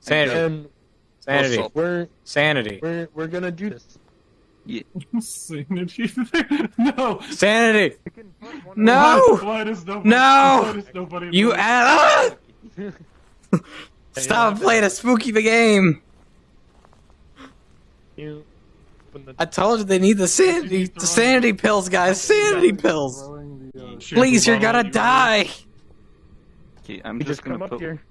Sanity. And Sanity. Also- we're Sanity. we're we're gonna do this. Sanity. no. Sanity. No. why does nobody? No! Does nobody? You add. Ah! Stop playing a spooky the game. You the I told you they need the sanity, the sanity pills, guys. Sanity pills. The, uh, Please, you're gonna die. Okay, I'm you just just gonna come up put here.